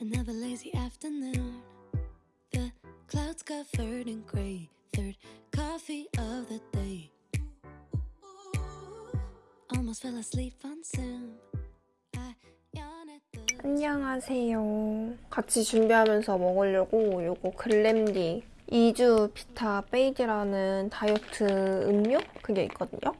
Another lazy afternoon. The clouds covered in gray. Third coffee of the day. Almost fell asleep on Zoom. I 안녕하세요. 같이 준비하면서 먹으려고 요거 글램디 2주 비타 베이지라는 다이어트 음료? 그게 있거든요.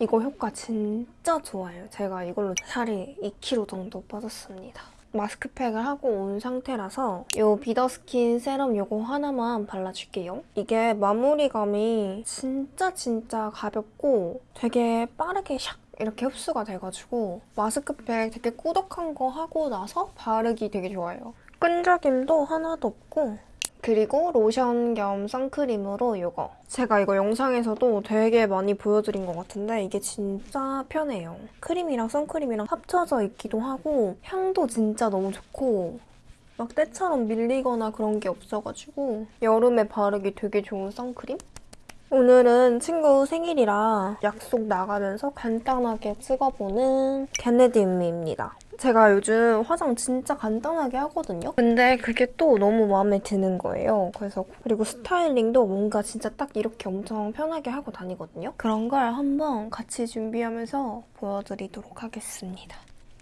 이거 효과 진짜 좋아요. 제가 이걸로 살이 2kg 정도 빠졌습니다. 마스크팩을 하고 온 상태라서 요 비더스킨 세럼 요거 하나만 발라줄게요. 이게 마무리감이 진짜 진짜 가볍고 되게 빠르게 샥 이렇게 흡수가 돼가지고 마스크팩 되게 꾸덕한 거 하고 나서 바르기 되게 좋아요. 끈적임도 하나도 없고 그리고 로션 겸 선크림으로 이거. 제가 이거 영상에서도 되게 많이 보여드린 것 같은데 이게 진짜 편해요. 크림이랑 선크림이랑 합쳐져 있기도 하고 향도 진짜 너무 좋고 막 때처럼 밀리거나 그런 게 없어가지고 여름에 바르기 되게 좋은 선크림? 오늘은 친구 생일이라 약속 나가면서 간단하게 찍어보는 케네디음입니다. 제가 요즘 화장 진짜 간단하게 하거든요. 근데 그게 또 너무 마음에 드는 거예요. 그래서 그리고 스타일링도 뭔가 진짜 딱 이렇게 엄청 편하게 하고 다니거든요. 그런 걸 한번 같이 준비하면서 보여드리도록 하겠습니다.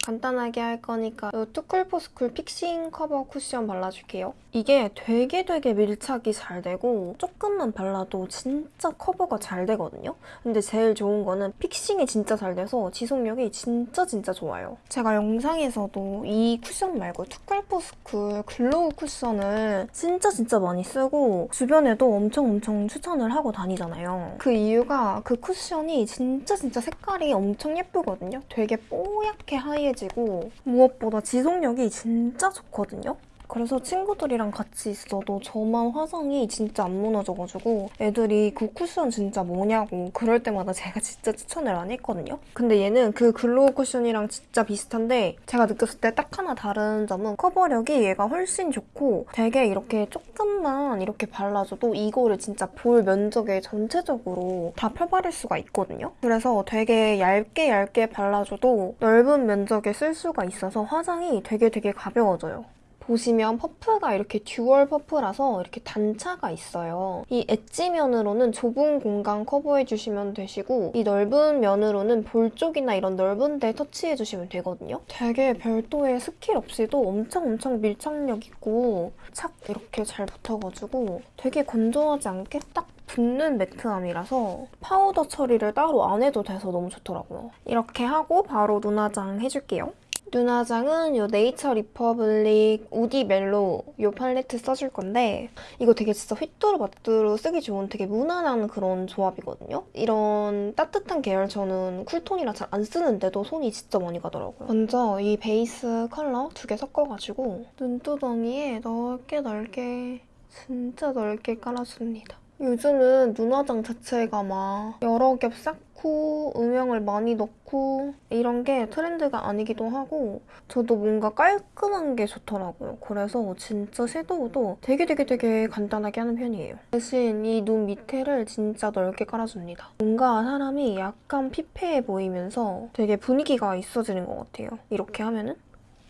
간단하게 할 거니까 이 투쿨포스쿨 픽싱 커버 쿠션 발라줄게요. 이게 되게 되게 밀착이 잘 되고 조금만 발라도 진짜 커버가 잘 되거든요. 근데 제일 좋은 거는 fixing이 진짜 잘 돼서 지속력이 진짜 진짜 좋아요. 제가 영상에서도 이 쿠션 말고 투쿨포스쿨 글로우 쿠션을 진짜 진짜 많이 쓰고 주변에도 엄청 엄청 추천을 하고 다니잖아요. 그 이유가 그 쿠션이 진짜 진짜 색깔이 엄청 예쁘거든요. 되게 뽀얗게 하얘 지고 무엇보다 지속력이 진짜 좋거든요. 그래서 친구들이랑 같이 있어도 저만 화장이 진짜 안 무너져가지고 애들이 그 쿠션 진짜 뭐냐고 그럴 때마다 제가 진짜 추천을 안 했거든요. 근데 얘는 그 글로우 쿠션이랑 진짜 비슷한데 제가 느꼈을 때 딱 하나 다른 점은 커버력이 얘가 훨씬 좋고 되게 이렇게 조금만 이렇게 발라줘도 이거를 진짜 볼 면적에 전체적으로 다 펴바를 수가 있거든요. 그래서 되게 얇게 얇게 발라줘도 넓은 면적에 쓸 수가 있어서 화장이 되게 되게 가벼워져요. 보시면 퍼프가 이렇게 dual 퍼프라서 이렇게 단차가 있어요. 이 엣지 면으로는 좁은 공간 커버해주시면 되시고 이 넓은 면으로는 볼 쪽이나 이런 넓은 데 터치해주시면 되거든요. 되게 별도의 스킬 없이도 엄청 엄청 밀착력 있고 착 이렇게 잘 붙어가지고 되게 건조하지 않게 딱 붙는 매트함이라서 파우더 처리를 따로 안 해도 돼서 너무 좋더라고요. 이렇게 하고 바로 눈화장 해줄게요. 눈화장은 이 네이처 리퍼블릭 우디 멜로우 이 팔레트 써줄 건데 이거 되게 진짜 휘뚜루마뚜루 쓰기 좋은 되게 무난한 그런 조합이거든요. 이런 따뜻한 계열 저는 cool tone이라 잘 안 쓰는데도 손이 진짜 많이 가더라고요. 먼저 이 베이스 컬러 두 개 섞어가지고 눈두덩이에 넓게 넓게 진짜 넓게 깔아줍니다. 요즘은 눈화장 자체가 막 여러 겹 쌓고 음영을 많이 넣고 이런 게 트렌드가 아니기도 하고 저도 뭔가 깔끔한 게 좋더라고요. 그래서 진짜 섀도우도 되게 되게 되게 간단하게 하는 편이에요. 대신 이 눈 밑에를 진짜 넓게 깔아줍니다. 뭔가 사람이 약간 피폐해 보이면서 되게 분위기가 있어지는 것 같아요. 이렇게 하면은.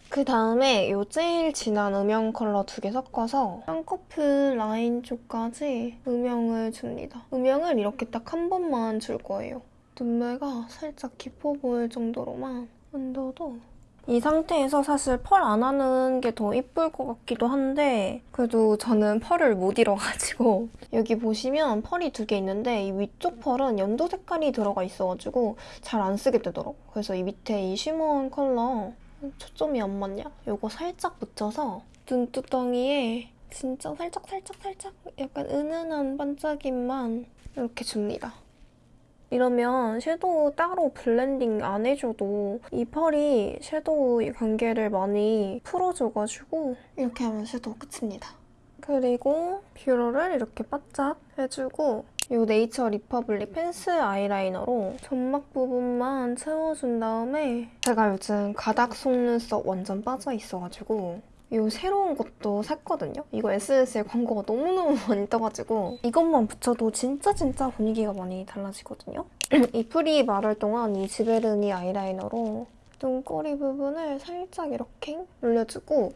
그 다음에 이 제일 진한 음영 컬러 두 개 섞어서 쌍꺼풀 라인 쪽까지 음영을 줍니다. 음영을 이렇게 딱 한 번만 줄 거예요. 눈매가 살짝 깊어 보일 정도로만 얹어도 이 상태에서 사실 펄 안 하는 게 더 이쁠 것 같기도 한데 그래도 저는 펄을 못 잃어가지고 여기 보시면 펄이 두 개 있는데 이 위쪽 펄은 연두 색깔이 들어가 있어가지고 잘 안 쓰게 되더라고요. 그래서 이 밑에 이 쉬머한 컬러 초점이 안 맞냐? 이거 살짝 묻혀서 눈두덩이에 진짜 살짝 살짝 살짝 약간 은은한 반짝임만 이렇게 줍니다. 이러면 섀도우 따로 블렌딩 안 해줘도 이 펄이 섀도우 경계를 많이 풀어줘가지고 이렇게 하면 섀도우 끝입니다. 그리고 뷰러를 이렇게 바짝 해주고 이 네이처 리퍼블릭 펜슬 아이라이너로 점막 부분만 채워준 다음에 제가 요즘 가닥 속눈썹 완전 빠져있어가지고 이 새로운 것도 샀거든요. 이거 SNS에 광고가 너무너무 많이 떠가지고 이것만 붙여도 진짜 진짜 분위기가 많이 달라지거든요. 이 풀이 마를 동안 이 지베르니 아이라이너로 눈꼬리 부분을 살짝 이렇게 올려주고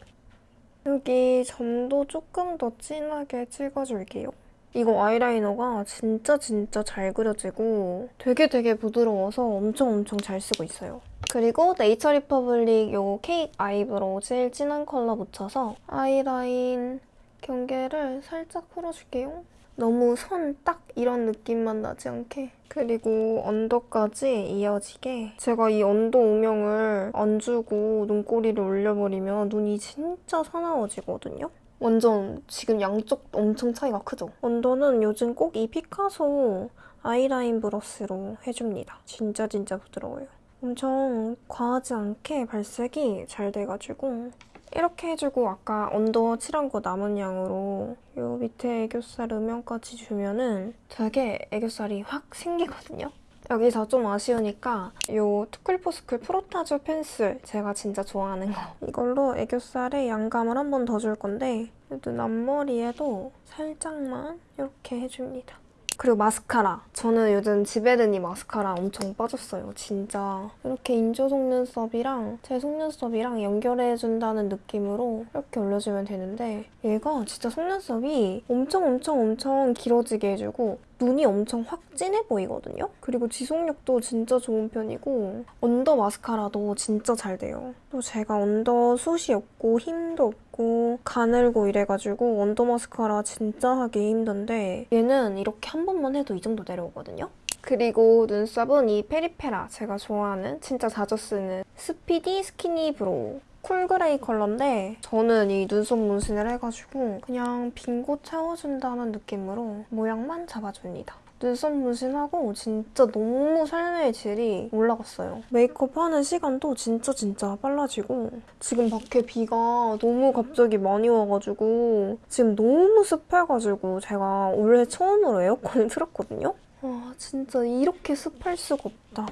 여기 점도 조금 더 진하게 찍어줄게요. 이거 아이라이너가 진짜 진짜 잘 그려지고 되게 되게 부드러워서 엄청 엄청 잘 쓰고 있어요. 그리고 네이처 리퍼블릭 요 케이크 아이브로우 제일 진한 컬러 묻혀서 아이라인 경계를 살짝 풀어줄게요. 너무 선 딱 이런 느낌만 나지 않게 그리고 언더까지 이어지게 제가 이 언더 음영을 안 주고 눈꼬리를 올려버리면 눈이 진짜 사나워지거든요. 완전 지금 양쪽 엄청 차이가 크죠? 언더는 요즘 꼭 이 피카소 아이라인 브러쉬로 해줍니다. 진짜 진짜 부드러워요. 엄청 과하지 않게 발색이 잘 돼가지고 이렇게 해주고 아까 언더 칠한 거 남은 양으로 이 밑에 애교살 음영까지 주면은 되게 애교살이 확 생기거든요. 여기서 좀 아쉬우니까 이 투쿨포스쿨 프로타주 펜슬 제가 진짜 좋아하는 거 이걸로 애교살에 양감을 한 번 더 줄 건데 눈 앞머리에도 살짝만 이렇게 해줍니다. 그리고 마스카라. 저는 요즘 지베르니 마스카라 엄청 빠졌어요. 진짜 이렇게 인조 속눈썹이랑 제 속눈썹이랑 연결해준다는 느낌으로 이렇게 올려주면 되는데 얘가 진짜 속눈썹이 엄청 엄청 엄청 길어지게 해주고 눈이 엄청 확 진해 보이거든요? 그리고 지속력도 진짜 좋은 편이고 언더 마스카라도 진짜 잘 돼요. 또 제가 언더 숱이 없고 힘도 없고 가늘고 이래가지고 언더 마스카라 진짜 하기 힘든데 얘는 이렇게 한 번만 해도 이 정도 내려오거든요? 그리고 눈썹은 이 페리페라 제가 좋아하는 진짜 자주 쓰는 스피디 스키니 브로우 쿨그레이 컬러인데 저는 이 눈썹 문신을 해가지고 그냥 빈곳 채워준다는 느낌으로 모양만 잡아줍니다. 눈썹 문신하고 진짜 너무 삶의 질이 올라갔어요. 메이크업 하는 시간도 진짜 진짜 빨라지고 지금 밖에 비가 너무 갑자기 많이 와가지고 지금 너무 습해가지고 제가 올해 처음으로 에어컨을 틀었거든요? 와 진짜 이렇게 습할 수가 없다.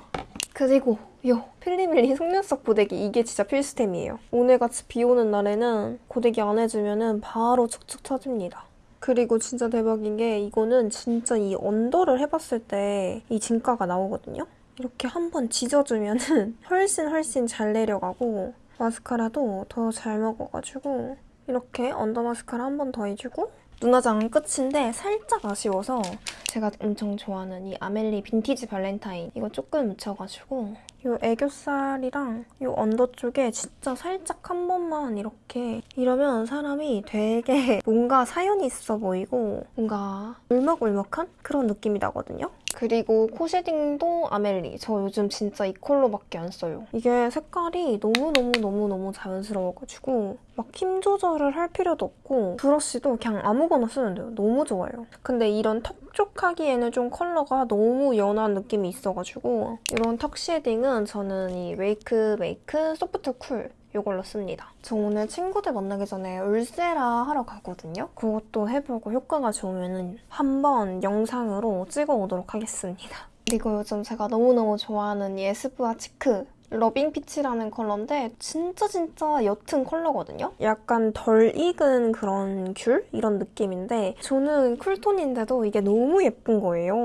그리고 요 필리밀리 속눈썹 고데기 이게 진짜 필수템이에요. 오늘같이 비 오는 날에는 고데기 안 해주면 바로 축축 처집니다. 그리고 진짜 대박인 게 이거는 진짜 이 언더를 해봤을 때 이 진가가 나오거든요. 이렇게 한번 지져주면 은 훨씬 훨씬 잘 내려가고 마스카라도 더 잘 먹어가지고 이렇게 언더 마스카라 한 번 더 해주고 눈화장은 끝인데 살짝 아쉬워서 제가 엄청 좋아하는 이 아멜리 빈티지 발렌타인 이거 조금 묻혀가지고 이 애교살이랑 이 언더 쪽에 진짜 살짝 한 번만 이렇게 이러면 사람이 되게 뭔가 사연이 있어 보이고 뭔가 울먹울먹한 그런 느낌이 나거든요. 그리고 코 shading도 아멜리. 저 요즘 진짜 이 컬러밖에 안 써요. 이게 색깔이 너무너무너무너무 자연스러워가지고 막 힘 조절을 할 필요도 없고 브러쉬도 그냥 아무거나 쓰면 돼요. 너무 좋아요. 근데 이런 턱쪽 하기에는 좀 컬러가 너무 연한 느낌이 있어가지고 이런 턱 shading은 저는 이 웨이크 메이크 소프트 쿨 이걸로 씁니다. 저 오늘 친구들 만나기 전에 울세라 하러 가거든요. 그것도 해보고 효과가 좋으면 한번 영상으로 찍어오도록 하겠습니다. 그리고 요즘 제가 너무너무 좋아하는 이 에스쁘아 치크 러빙 피치라는 컬러인데 진짜 진짜 옅은 컬러거든요? 약간 덜 익은 그런 귤? 이런 느낌인데 저는 cool tone인데도 이게 너무 예쁜 거예요.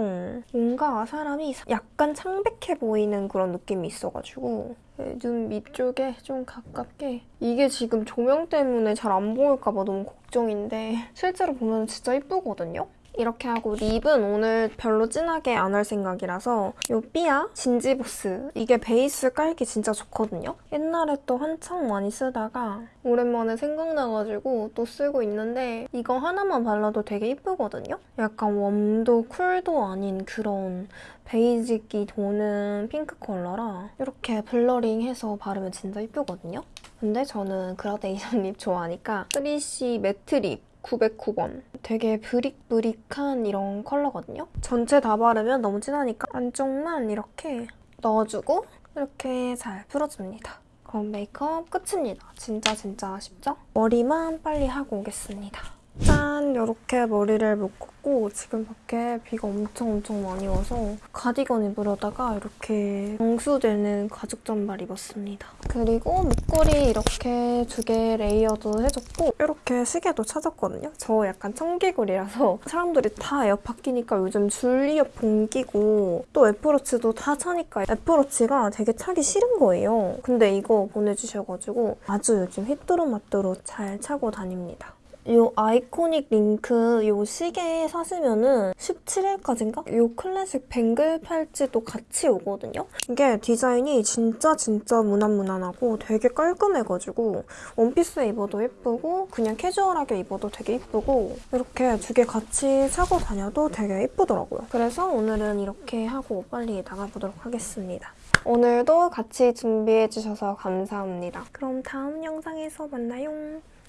뭔가 사람이 약간 창백해 보이는 그런 느낌이 있어가지고 네, 눈 밑쪽에 좀 가깝게 이게 지금 조명 때문에 잘 안 보일까 봐 너무 걱정인데 실제로 보면 진짜 예쁘거든요? 이렇게 하고 립은 오늘 별로 진하게 안 할 생각이라서 이 삐아 진지보스 이게 베이스 깔기 진짜 좋거든요? 옛날에 또 한창 많이 쓰다가 오랜만에 생각나가지고 또 쓰고 있는데 이거 하나만 발라도 되게 예쁘거든요? 약간 warm도 cool도 아닌 그런 베이지기 도는 핑크 컬러라 이렇게 blurring해서 바르면 진짜 예쁘거든요? 근데 저는 그라데이션 립 좋아하니까 3CE 매트 립 909번. 되게 brick brick한 이런 컬러거든요. 전체 다 바르면 너무 진하니까 안쪽만 이렇게 넣어주고 이렇게 잘 풀어줍니다. 그럼 메이크업 끝입니다. 진짜 진짜 쉽죠? 머리만 빨리 하고 오겠습니다. 짠! 이렇게 머리를 묶었고 지금 밖에 비가 엄청 엄청 많이 와서 가디건 입으려다가 이렇게 방수되는 가죽 잠바를 입었습니다. 그리고 목걸이 이렇게 두 개 layered 해줬고 이렇게 시계도 찾았거든요. 저 약간 청개구리라서 사람들이 다 에어팟 끼니까 요즘 줄 이어폰 끼고 또 애플워치도 다 차니까 애플워치가 되게 차기 싫은 거예요. 근데 이거 보내주셔가지고 아주 요즘 휘뚜루마뚜루 잘 차고 다닙니다. 이 아이코닉 링크 이 시계 사시면은 17일까지인가? 이 클래식 뱅글 팔찌도 같이 오거든요? 이게 디자인이 진짜 진짜 무난무난하고 되게 깔끔해가지고 원피스에 입어도 예쁘고 그냥 캐주얼하게 입어도 되게 예쁘고 이렇게 두 개 같이 차고 다녀도 되게 예쁘더라고요. 그래서 오늘은 이렇게 하고 빨리 나가보도록 하겠습니다. 오늘도 같이 준비해주셔서 감사합니다. 그럼 다음 영상에서 만나요.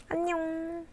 안녕.